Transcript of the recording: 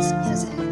Christmas music.